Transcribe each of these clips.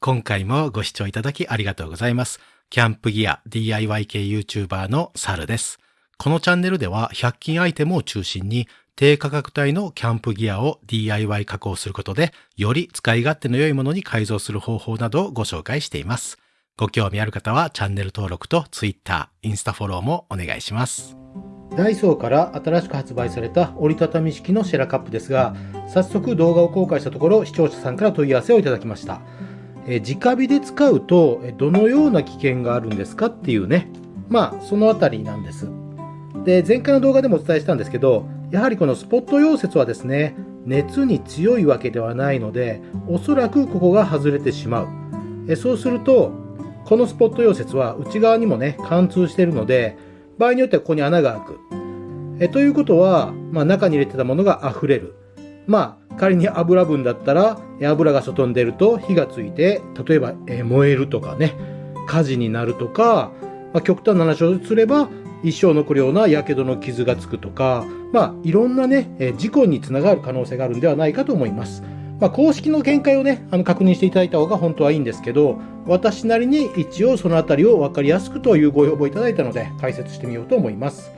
今回もご視聴いただきありがとうございます。キャンプギア DIY 系 YouTuber のサルです。このチャンネルでは100均アイテムを中心に低価格帯のキャンプギアを DIY 加工することでより使い勝手の良いものに改造する方法などをご紹介しています。ご興味ある方はチャンネル登録と Twitter、インスタフォローもお願いします。ダイソーから新しく発売された折りたたみ式のシェラカップですが、早速動画を公開したところ視聴者さんから問い合わせをいただきました。えー直火で使うとどのような危険があるんですかっていうね、まあそのあたりなんです。で、前回の動画でもお伝えしたんですけど、やはりこのスポット溶接はですね、熱に強いわけではないので、おそらくここが外れてしまう。えそうすると、このスポット溶接は内側にもね、貫通しているので、場合によってはここに穴が開く。えということは、まあ、中に入れてたものが溢れる。まあ、仮に油分だったら、油が外に出ると火がついて、例えば、え燃えるとかね、火事になるとか、まあ、極端な話をすれば、一生残るような火傷の傷がつくとか、まあ、いろんなね、え事故につながる可能性があるんではないかと思います。まあ、公式の見解をね、あの確認していただいた方が本当はいいんですけど、私なりに一応そのあたりを分かりやすくというご要望いただいたので、解説してみようと思います。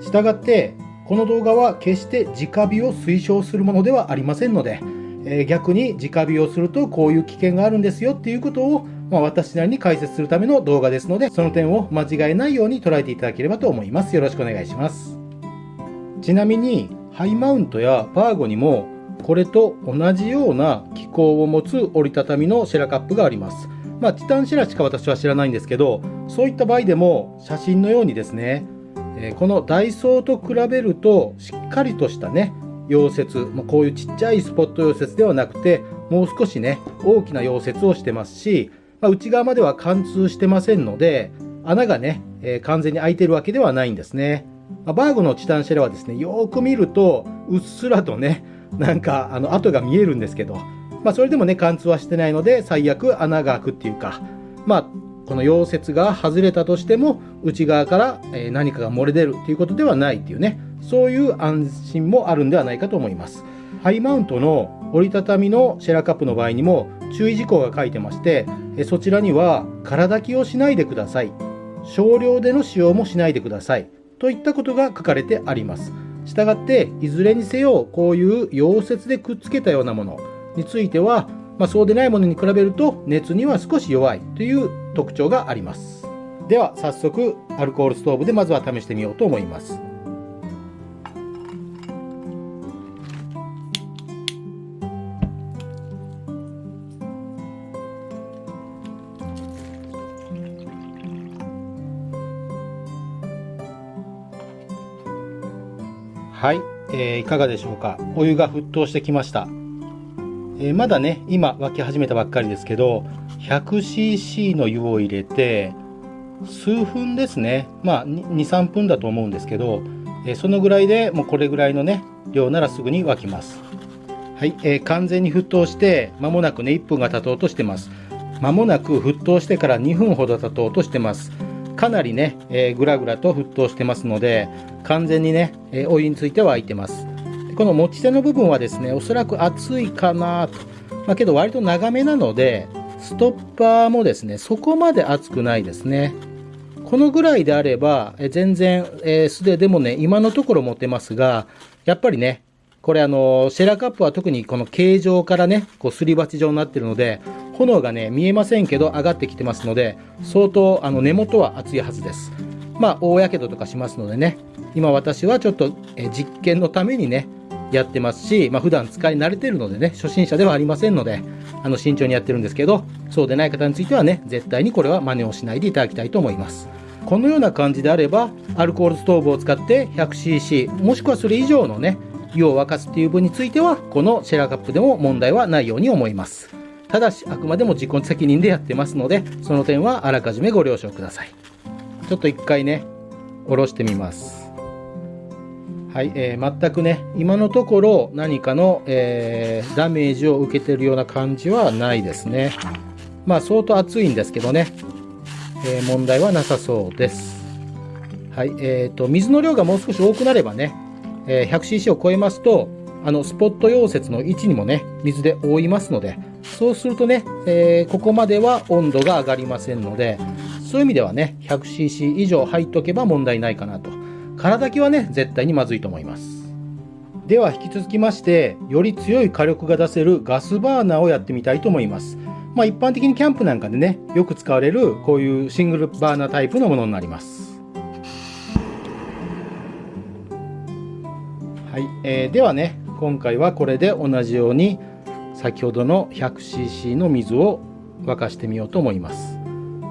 したがって、この動画は決して直火を推奨するものではありませんので、えー逆に直火をするとこういう危険があるんですよっていうことを、まあ、私なりに解説するための動画ですので、その点を間違えないように捉えていただければと思います。よろしくお願いします。ちなみに、ハイマウントやバーゴにも、これと同じような機構を持つ折りたたみのシェラカップがあります。まあ、チタンシェラしか私は知らないんですけど、そういった場合でも写真のようにですね、えこのダイソーと比べるとしっかりとしたね溶接、ま、こういうちっちゃいスポット溶接ではなくてもう少しね大きな溶接をしてますし、ま、内側までは貫通してませんので穴がね、え完全に開いてるわけではないんですね、まバーグのチタンシェラはですねよく見るとうっすらとねなんかあの跡が見えるんですけど、まあ、それでもね貫通はしてないので最悪穴が開くっていうかまあこの溶接が外れたとしても内側から何かが漏れ出るということではないっていうね。そういう安心もあるんではないかと思います。ハイマウントの折りたたみのシェラカップの場合にも注意事項が書いてましてそちらには空炊きをしないでください。少量での使用もしないでください。といったことが書かれてあります。したがっていずれにせよこういう溶接でくっつけたようなものについてはまあ、そうでないものに比べると熱には少し弱いという特徴があります。では早速アルコールストーブでまずは試してみようと思います。はい、えーいかがでしょうか。お湯が沸騰してきました。えーまだね今沸き始めたばっかりですけど 100cc の湯を入れて数分ですね。まあ23分だと思うんですけど、えそのぐらいでもうこれぐらいのね量ならすぐに沸きます。はい、えー完全に沸騰して間もなくね1分が経とうとしてます。間もなく沸騰してから2分ほど経とうとしてます。かなりね、えーぐらぐらと沸騰してますので完全にね、えーお湯については沸いてます。この持ち手の部分はですねおそらく熱いかなと、まあ、けど割と長めなのでストッパーもですねそこまで熱くないですね。このぐらいであればえ全然、え素手でもね今のところ持てますがやっぱりねこれあのシェラカップは特にこの形状からねこうすり鉢状になってるので炎がね見えませんけど上がってきてますので相当あの根元は熱いはずです。まあ大やけどとかしますのでね今私はちょっとえ実験のためにねやってますし、まあ、普段使い慣れてるのでね初心者ではありませんのであの慎重にやってるんですけどそうでない方についてはね絶対にこれは真似をしないでいただきたいと思います。このような感じであればアルコールストーブを使って 100cc もしくはそれ以上のね湯を沸かすっていう分についてはこのシェラカップでも問題はないように思います。ただしあくまでも自己責任でやってますのでその点はあらかじめご了承ください。ちょっと一回ね下ろしてみます。はい、えー全くね今のところ何かの、えーダメージを受けてるような感じはないですね。まあ相当熱いんですけどね、えー問題はなさそうです。はいえー、と水の量がもう少し多くなればね、え 100cc を超えますとあのスポット溶接の位置にもね水で覆いますのでそうするとね、え、ここまでは温度が上がりませんので、そういう意味ではね、100cc 以上入っとけば問題ないかなと。空炊きはね、絶対にまずいと思います。では引き続きまして、より強い火力が出せるガスバーナーをやってみたいと思います。まあ一般的にキャンプなんかでね、よく使われるこういうシングルバーナータイプのものになります。はい、えー、ではね、今回はこれで同じように先ほどの 100cc の水を沸かしてみようと思います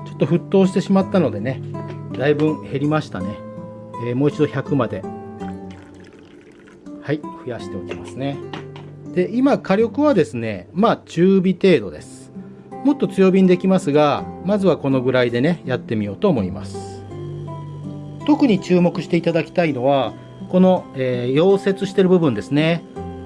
ちょっと沸騰してしまったのでねだいぶ減りましたね、えー、もう一度100まで。はい増やしておきますね。で今火力はですねまあ中火程度です。もっと強火にできますがまずはこのぐらいでねやってみようと思います。特に注目していただきたいのはこの、えー、溶接してる部分ですね。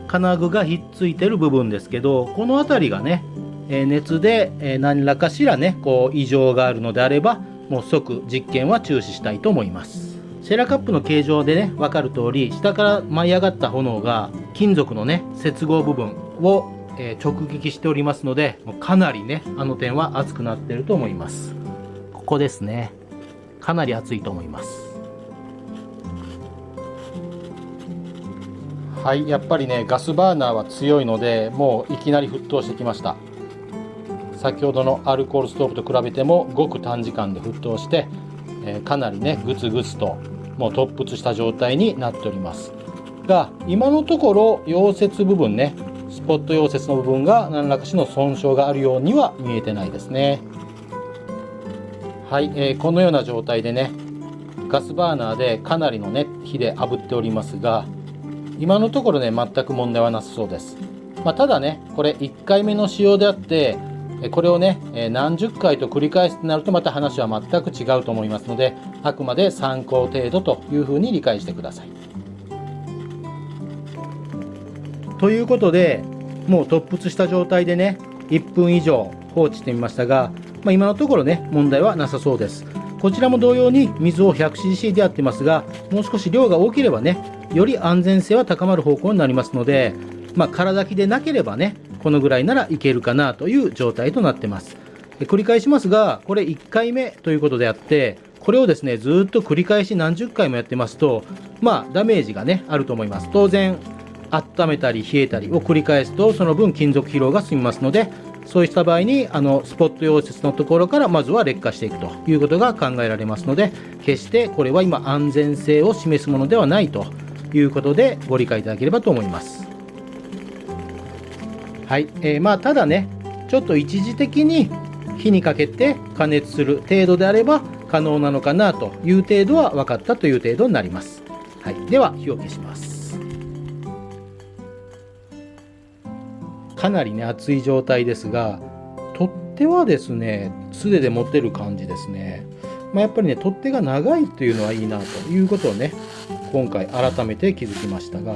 金具がひっついてる部分ですけどこの辺りがね、え熱で、え何らかしらねこう異常があるのであればもう即実験は中止したいと思います。シェラカップの形状でね分かる通り下から舞い上がった炎が金属のね接合部分を、え直撃しておりますのでかなりねあの点は熱くなってると思います。ここですね。かなり熱いと思います。はいやっぱりねガスバーナーは強いのでもういきなり沸騰してきました。先ほどのアルコールストーブと比べてもごく短時間で沸騰して、えー、かなりねグツグツともう突沸した状態になっております。が今のところ溶接部分ねスポット溶接の部分が何らかしの損傷があるようには見えてないですね。はい、えー、このような状態でねガスバーナーでかなりのね火で炙っておりますが今のところね全く問題はなさそうです、まあ、ただねこれ1回目の使用であってこれをね何十回と繰り返すとなるとまた話は全く違うと思いますのであくまで参考程度というふうに理解してください。ということでもう突沸した状態でね1分以上放置してみましたが、まあ、今のところね問題はなさそうです。こちらも同様に水を 100cc でやってますがもう少し量が大きればねより安全性は高まる方向になりますので、まあ、空炊きでなければね、このぐらいならいけるかなという状態となってます。繰り返しますが、これ1回目ということであって、これをですね、ずっと繰り返し何十回もやってますと、まあ、ダメージがね、あると思います。当然、温めたり冷えたりを繰り返すと、その分金属疲労が進みますので、そうした場合にあのスポット溶接のところからまずは劣化していくということが考えられますので決してこれは今安全性を示すものではないということでご理解いただければと思います。はい、えー、まあただねちょっと一時的に火にかけて加熱する程度であれば可能なのかなという程度は分かったという程度になります。はい、では火を消します。かなりね熱い状態ですが取っ手はですね素手で持てる感じですね。まあ、やっぱりね取っ手が長いというのはいいなということをね今回改めて気づきましたが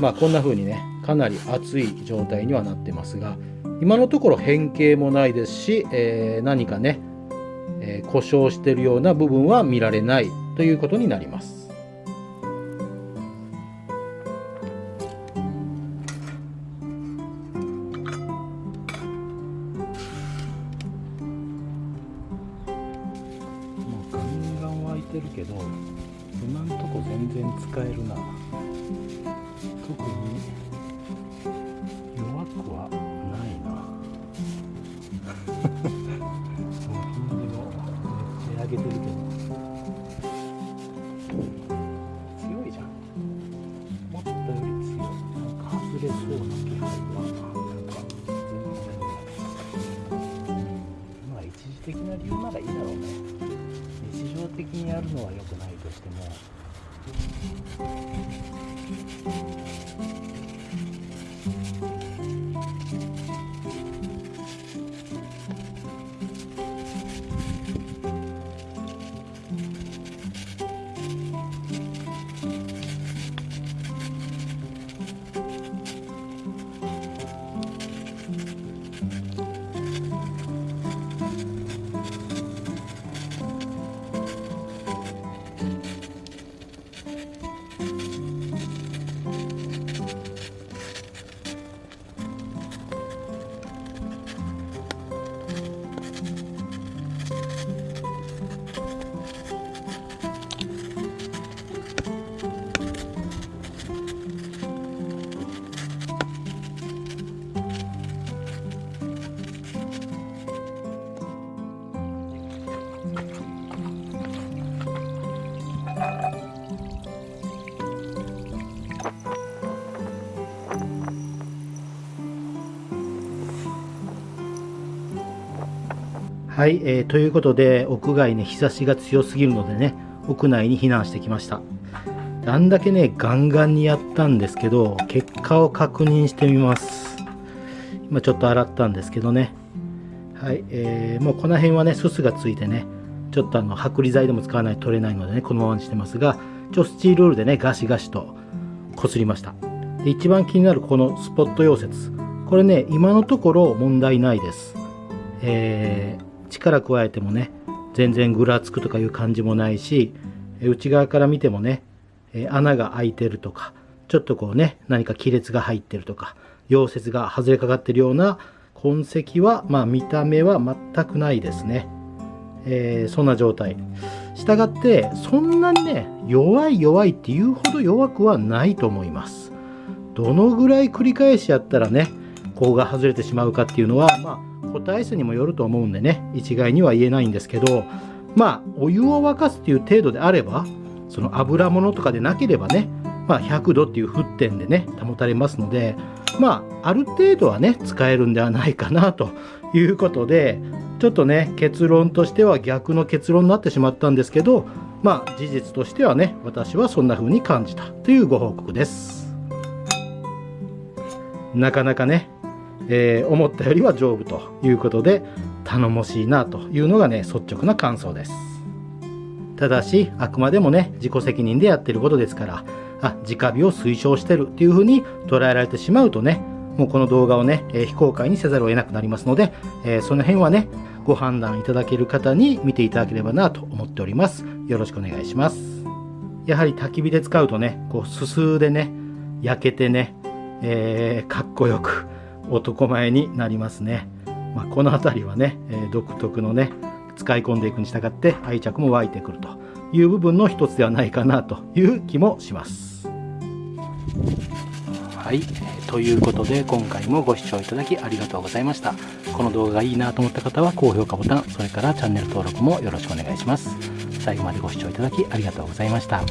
まあこんな風にねかなり熱い状態にはなってますが今のところ変形もないですし、えー、何かね、えー、故障してるような部分は見られないということになりますガンガン湧い。てるけど今んとこ全然使えるな特にな理由ならいいだろうね日常的にやるのは良くないとしても。はい、えー、ということで屋外ね日差しが強すぎるのでね屋内に避難してきました。あんだけねガンガンにやったんですけど結果を確認してみます。今ちょっと洗ったんですけどね。はい、えー、もうこの辺はねすすがついてねちょっとあの剥離剤でも使わないと取れないのでねこのままにしてますがちょスチールールでねガシガシとこすりました。で一番気になるこのスポット溶接。これね今のところ問題ないです。えー、力加えてもね全然ぐらつくとかいう感じもないし内側から見てもね穴が開いてるとかちょっとこうね何か亀裂が入ってるとか溶接が外れかかってるような痕跡はまあ見た目は全くないですね、えー、そんな状態。したがってそんなにね弱い弱いっていうほど弱くはないと思います。どのぐらい繰り返しやったらねここが外れてしまうかっていうのはまあ個体数にもよると思うんでね一概には言えないんですけどまあお湯を沸かすっていう程度であればその油物とかでなければねまあ100度っていう沸点でね保たれますのでまあある程度はね使えるんではないかなということでちょっとね結論としては逆の結論になってしまったんですけどまあ事実としてはね私はそんな風に感じたというご報告です。なかなかね、えー、思ったよりは丈夫ということで頼もしいなというのがね率直な感想ですただしあくまでもね自己責任でやってることですからあ直火を推奨してるっていう風に捉えられてしまうとねもうこの動画をね、えー、非公開にせざるを得なくなりますので、えー、その辺はねご判断いただける方に見ていただければなと思っております。よろしくお願いします。やはり焚き火で使うとね、こう、すすでね、焼けてね、えー、かっこよく男前になりますね。まあ、この辺りはね、えー、独特のね、使い込んでいくに従って愛着も湧いてくるという部分の一つではないかなという気もします。はい、ということで今回もご視聴いただきありがとうございました。この動画がいいなと思った方は高評価ボタン、それからチャンネル登録もよろしくお願いします。最後までご視聴いただきありがとうございました。